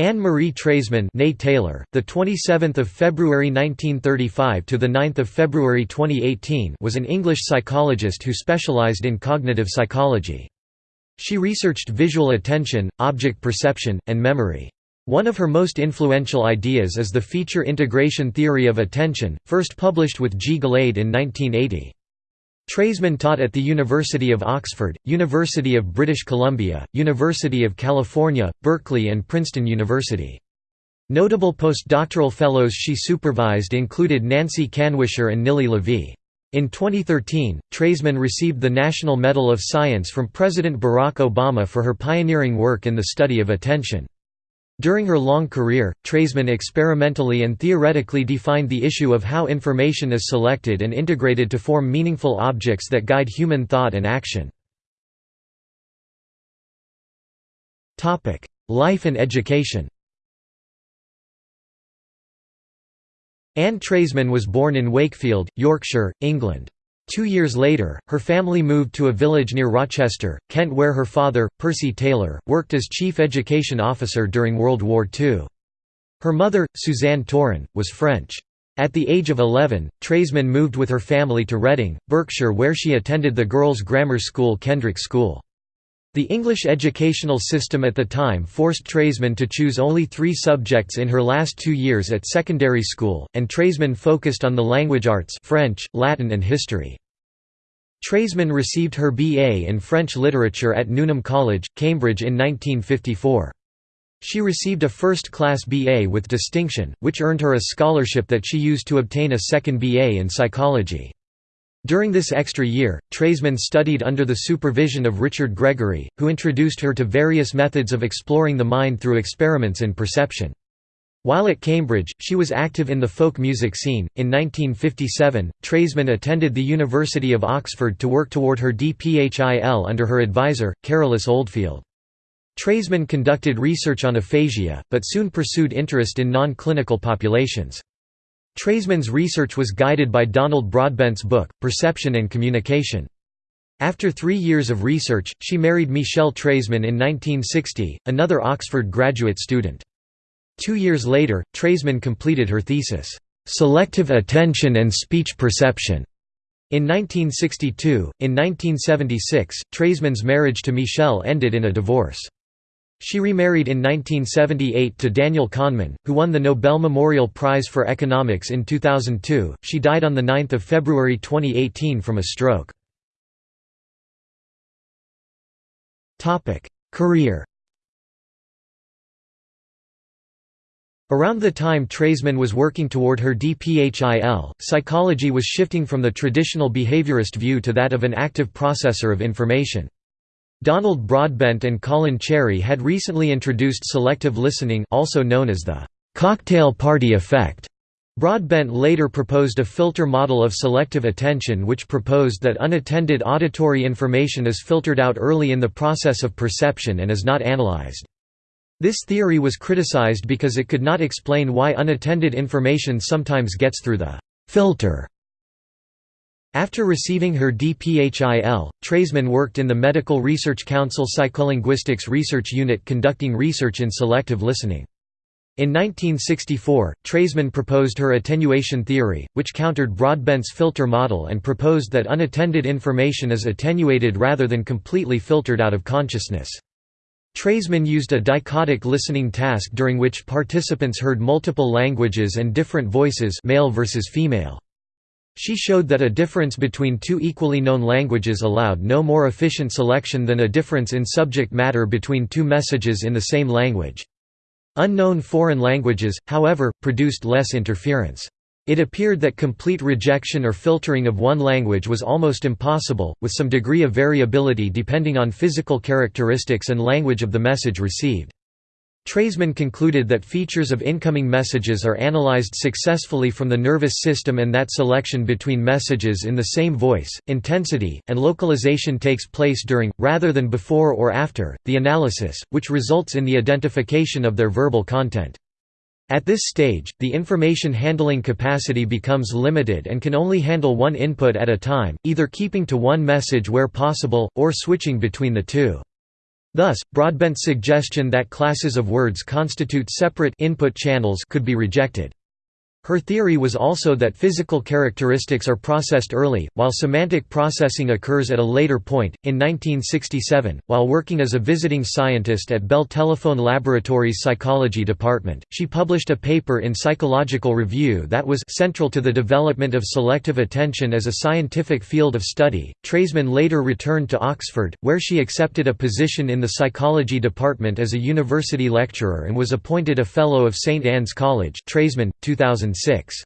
Anne Marie Treisman, née Taylor, the 27th of February 1935 to the 9th of February 2018, was an English psychologist who specialized in cognitive psychology. She researched visual attention, object perception, and memory. One of her most influential ideas is the feature integration theory of attention, first published with G. Gelade in 1980. Treisman taught at the University of Oxford, University of British Columbia, University of California, Berkeley and Princeton University. Notable postdoctoral fellows she supervised included Nancy Kanwisher and Nilli Lavie. In 2013, Treisman received the National Medal of Science from President Barack Obama for her pioneering work in the study of attention. During her long career, Treisman experimentally and theoretically defined the issue of how information is selected and integrated to form meaningful objects that guide human thought and action. Life and education Anne Treisman was born in Wakefield, Yorkshire, England. Two years later, her family moved to a village near Rochester, Kent where her father, Percy Taylor, worked as chief education officer during World War II. Her mother, Suzanne Touren, was French. At the age of 11, Treisman moved with her family to Reading, Berkshire where she attended the girls' grammar school Kendrick School. The English educational system at the time forced Treisman to choose only three subjects in her last two years at secondary school, and Treisman focused on the language arts French, Latin and history. Treisman received her B.A. in French literature at Newnham College, Cambridge in 1954. She received a first-class B.A. with distinction, which earned her a scholarship that she used to obtain a second B.A. in psychology. During this extra year, Treisman studied under the supervision of Richard Gregory, who introduced her to various methods of exploring the mind through experiments in perception. While at Cambridge, she was active in the folk music scene. In 1957, Treisman attended the University of Oxford to work toward her DPHIL under her advisor, Carolus Oldfield. Treisman conducted research on aphasia, but soon pursued interest in non-clinical populations. Treisman's research was guided by Donald Broadbent's book, Perception and Communication. After three years of research, she married Michel Treisman in 1960, another Oxford graduate student. Two years later, Treisman completed her thesis, "'Selective Attention and Speech Perception' in 1962. In 1976, Treisman's marriage to Michel ended in a divorce. She remarried in 1978 to Daniel Kahneman, who won the Nobel Memorial Prize for Economics in 2002. She died on 9 February 2018 from a stroke. Career Around the time Treisman was working toward her DPHIL, psychology was shifting from the traditional behaviorist view to that of an active processor of information. Donald Broadbent and Colin Cherry had recently introduced selective listening also known as the «cocktail party effect». Broadbent later proposed a filter model of selective attention which proposed that unattended auditory information is filtered out early in the process of perception and is not analyzed. This theory was criticized because it could not explain why unattended information sometimes gets through the «filter» After receiving her DPHIL, Treisman worked in the Medical Research Council Psycholinguistics Research Unit conducting research in selective listening. In 1964, Treisman proposed her attenuation theory, which countered Broadbent's filter model and proposed that unattended information is attenuated rather than completely filtered out of consciousness. Treisman used a dichotic listening task during which participants heard multiple languages and different voices male versus female. She showed that a difference between two equally known languages allowed no more efficient selection than a difference in subject matter between two messages in the same language. Unknown foreign languages, however, produced less interference. It appeared that complete rejection or filtering of one language was almost impossible, with some degree of variability depending on physical characteristics and language of the message received. Treisman concluded that features of incoming messages are analyzed successfully from the nervous system and that selection between messages in the same voice, intensity, and localization takes place during, rather than before or after, the analysis, which results in the identification of their verbal content. At this stage, the information handling capacity becomes limited and can only handle one input at a time, either keeping to one message where possible, or switching between the two. Thus, Broadbent's suggestion that classes of words constitute separate input channels could be rejected. Her theory was also that physical characteristics are processed early, while semantic processing occurs at a later point. In 1967, while working as a visiting scientist at Bell Telephone Laboratories Psychology Department, she published a paper in Psychological Review that was central to the development of selective attention as a scientific field of study. Treisman later returned to Oxford, where she accepted a position in the psychology department as a university lecturer and was appointed a Fellow of St Anne's College. Treisman, 2000 2006.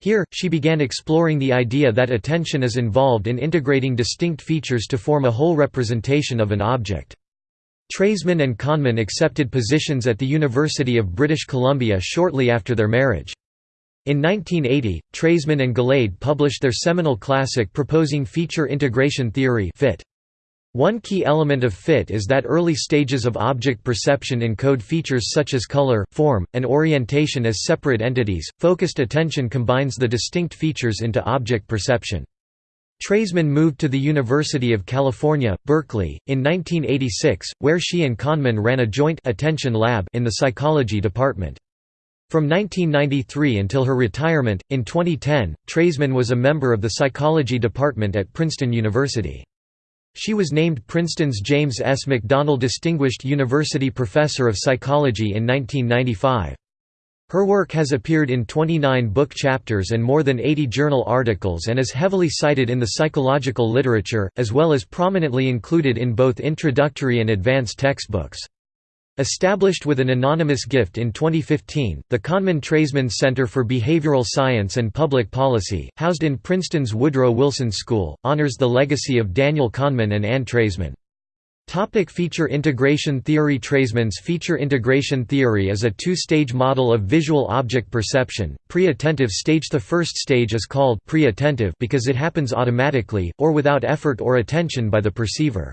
Here, she began exploring the idea that attention is involved in integrating distinct features to form a whole representation of an object. Treisman and Kahneman accepted positions at the University of British Columbia shortly after their marriage. In 1980, Treisman and Gelade published their seminal classic proposing feature integration theory FIT. One key element of FIT is that early stages of object perception encode features such as color, form, and orientation as separate entities. Focused attention combines the distinct features into object perception. Treisman moved to the University of California, Berkeley, in 1986, where she and Kahneman ran a joint attention lab in the psychology department. From 1993 until her retirement, in 2010, Treisman was a member of the psychology department at Princeton University. She was named Princeton's James S. McDonnell Distinguished University Professor of Psychology in 1995. Her work has appeared in 29 book chapters and more than 80 journal articles and is heavily cited in the psychological literature, as well as prominently included in both introductory and advanced textbooks. Established with an anonymous gift in 2015, the Kahneman-Treisman Center for Behavioral Science and Public Policy, housed in Princeton's Woodrow Wilson School, honors the legacy of Daniel Kahneman and Anne Treisman. Topic feature integration theory Treisman's feature integration theory is a two-stage model of visual object perception. Pre-attentive stage The first stage is called pre-attentive because it happens automatically, or without effort or attention by the perceiver.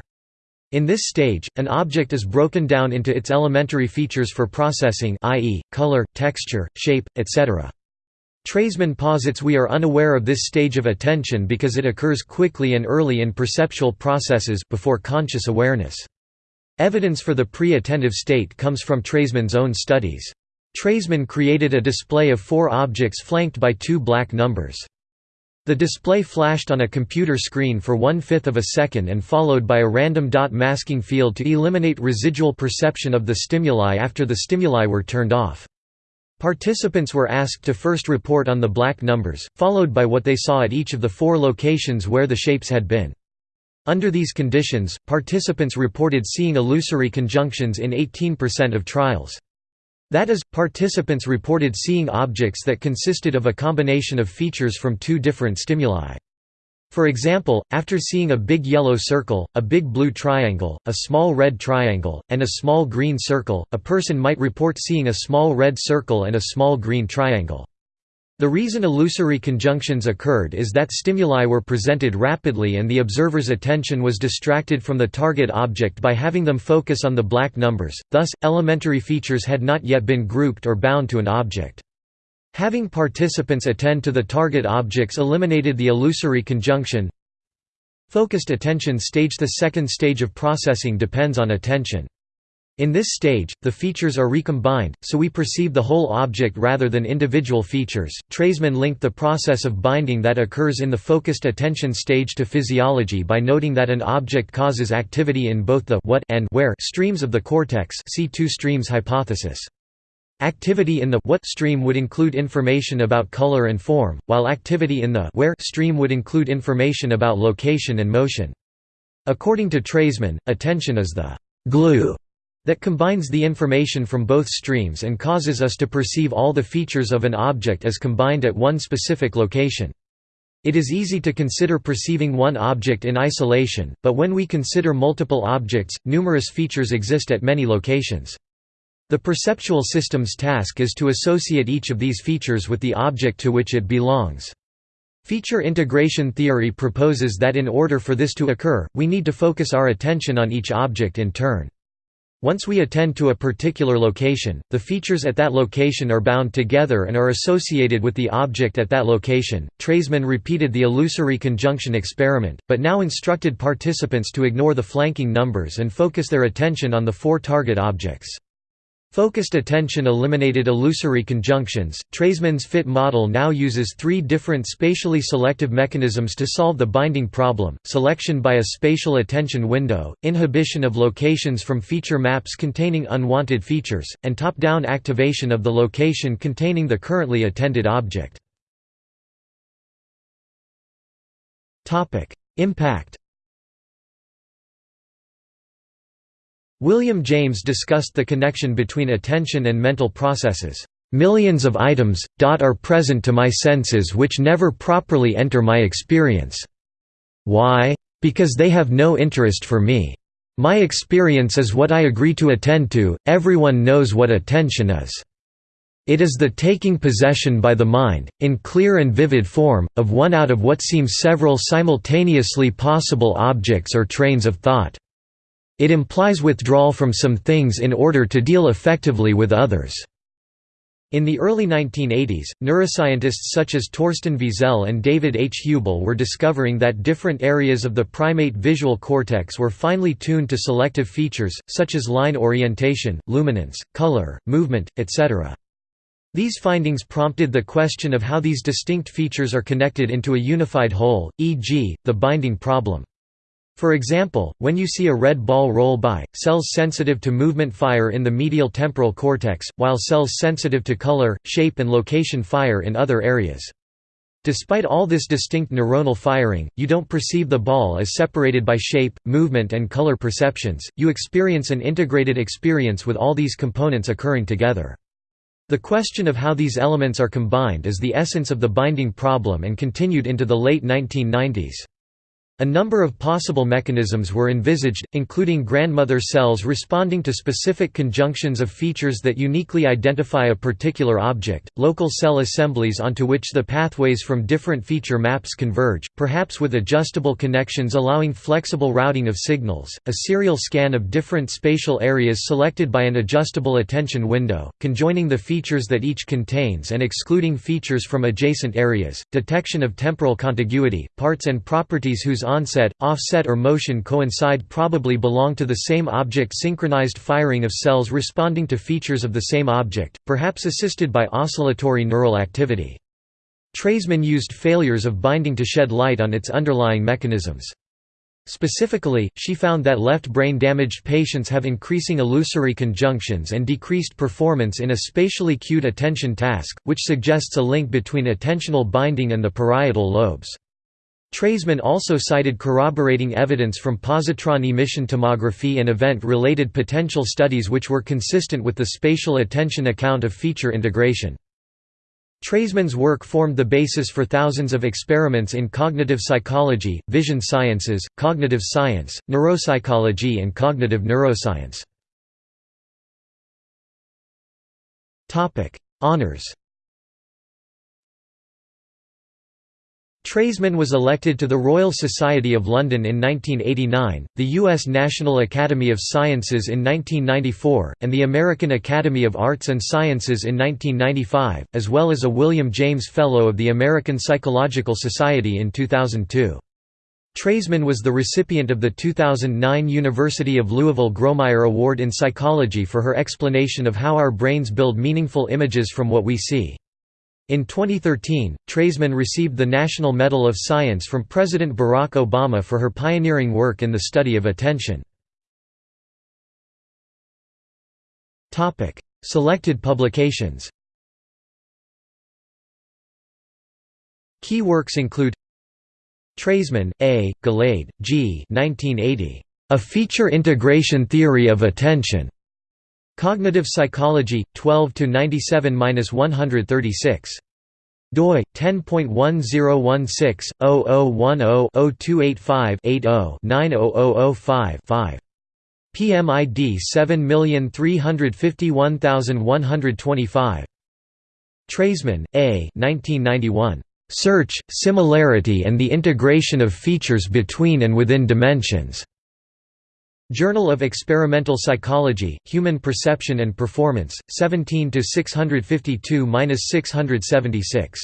In this stage, an object is broken down into its elementary features for processing i.e., color, texture, shape, etc. Treisman posits we are unaware of this stage of attention because it occurs quickly and early in perceptual processes before conscious awareness. Evidence for the pre-attentive state comes from Treisman's own studies. Treisman created a display of four objects flanked by two black numbers. The display flashed on a computer screen for one-fifth of a second and followed by a random dot masking field to eliminate residual perception of the stimuli after the stimuli were turned off. Participants were asked to first report on the black numbers, followed by what they saw at each of the four locations where the shapes had been. Under these conditions, participants reported seeing illusory conjunctions in 18% of trials. That is, participants reported seeing objects that consisted of a combination of features from two different stimuli. For example, after seeing a big yellow circle, a big blue triangle, a small red triangle, and a small green circle, a person might report seeing a small red circle and a small green triangle. The reason illusory conjunctions occurred is that stimuli were presented rapidly and the observer's attention was distracted from the target object by having them focus on the black numbers, thus, elementary features had not yet been grouped or bound to an object. Having participants attend to the target objects eliminated the illusory conjunction. Focused attention stage The second stage of processing depends on attention. In this stage, the features are recombined, so we perceive the whole object rather than individual features. Treisman linked the process of binding that occurs in the focused attention stage to physiology by noting that an object causes activity in both the what and where streams of the cortex. See two streams hypothesis. Activity in the what stream would include information about color and form, while activity in the where stream would include information about location and motion. According to Treisman, attention is the glue that combines the information from both streams and causes us to perceive all the features of an object as combined at one specific location. It is easy to consider perceiving one object in isolation, but when we consider multiple objects, numerous features exist at many locations. The perceptual system's task is to associate each of these features with the object to which it belongs. Feature integration theory proposes that in order for this to occur, we need to focus our attention on each object in turn. Once we attend to a particular location, the features at that location are bound together and are associated with the object at that location. Treisman repeated the illusory conjunction experiment, but now instructed participants to ignore the flanking numbers and focus their attention on the four target objects. Focused attention eliminated illusory conjunctions. Treisman's fit model now uses three different spatially selective mechanisms to solve the binding problem selection by a spatial attention window, inhibition of locations from feature maps containing unwanted features, and top down activation of the location containing the currently attended object. Impact William James discussed the connection between attention and mental processes. Millions of items, are present to my senses which never properly enter my experience. Why? Because they have no interest for me. My experience is what I agree to attend to, everyone knows what attention is. It is the taking possession by the mind, in clear and vivid form, of one out of what seem several simultaneously possible objects or trains of thought. It implies withdrawal from some things in order to deal effectively with others. In the early 1980s, neuroscientists such as Torsten Wiesel and David H. Hubel were discovering that different areas of the primate visual cortex were finely tuned to selective features, such as line orientation, luminance, color, movement, etc. These findings prompted the question of how these distinct features are connected into a unified whole, e.g., the binding problem. For example, when you see a red ball roll by, cells sensitive to movement fire in the medial temporal cortex, while cells sensitive to color, shape and location fire in other areas. Despite all this distinct neuronal firing, you don't perceive the ball as separated by shape, movement and color perceptions, you experience an integrated experience with all these components occurring together. The question of how these elements are combined is the essence of the binding problem and continued into the late 1990s. A number of possible mechanisms were envisaged, including grandmother cells responding to specific conjunctions of features that uniquely identify a particular object, local cell assemblies onto which the pathways from different feature maps converge, perhaps with adjustable connections allowing flexible routing of signals, a serial scan of different spatial areas selected by an adjustable attention window, conjoining the features that each contains and excluding features from adjacent areas, detection of temporal contiguity, parts and properties whose onset, offset or motion coincide probably belong to the same object synchronized firing of cells responding to features of the same object, perhaps assisted by oscillatory neural activity. Treisman used failures of binding to shed light on its underlying mechanisms. Specifically, she found that left brain damaged patients have increasing illusory conjunctions and decreased performance in a spatially cued attention task, which suggests a link between attentional binding and the parietal lobes. Treisman also cited corroborating evidence from positron emission tomography and event-related potential studies which were consistent with the spatial attention account of feature integration. Treisman's work formed the basis for thousands of experiments in cognitive psychology, vision sciences, cognitive science, neuropsychology and cognitive neuroscience. Honours Treisman was elected to the Royal Society of London in 1989, the U.S. National Academy of Sciences in 1994, and the American Academy of Arts and Sciences in 1995, as well as a William James Fellow of the American Psychological Society in 2002. Treisman was the recipient of the 2009 University of Louisville Grawemeyer Award in Psychology for her explanation of how our brains build meaningful images from what we see. In 2013, Treisman received the National Medal of Science from President Barack Obama for her pioneering work in the study of attention. Selected publications Key works include Treisman, A., Gelade, G. 1980. A Feature Integration Theory of Attention. Cognitive Psychology 12 to 97-136 doi 10.1016/0010-0285-80-90005-5 PMID 7351125 Treisman, A. 1991. Search, Similarity and the Integration of Features Between and Within Dimensions. Journal of Experimental Psychology, Human Perception and Performance, 17 652–676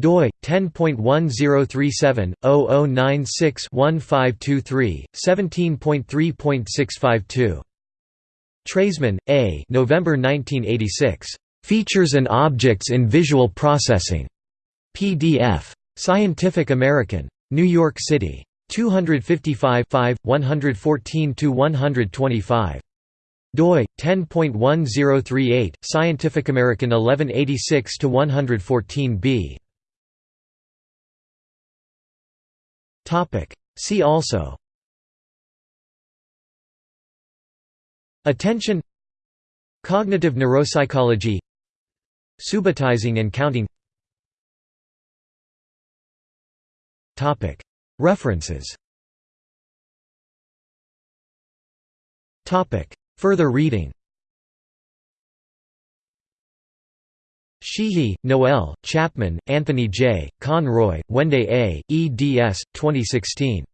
doi 10.1037/0096-1523 17.3.652 Treisman, A. November 1986. Features and Objects in Visual Processing. PDF. Scientific American. New York City. 255 114–125 doi 10.1038 Scientific American 1186 to 114b topic. See also. Attention. Cognitive neuropsychology. Subitizing and counting. Topic references Further reading Sheehy, Noel, Chapman, Anthony J., Conroy, Wende A., eds. 2016.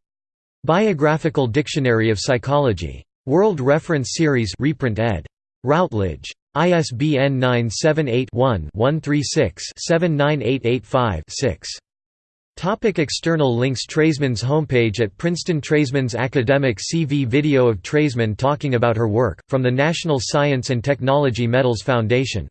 Biographical Dictionary of Psychology. World Reference Series reprint ed. Routledge. ISBN 978 one 136 79885 6 Topic external links Treisman's homepage at Princeton Treisman's academic CV Video of Treisman talking about her work, from the National Science and Technology Medals Foundation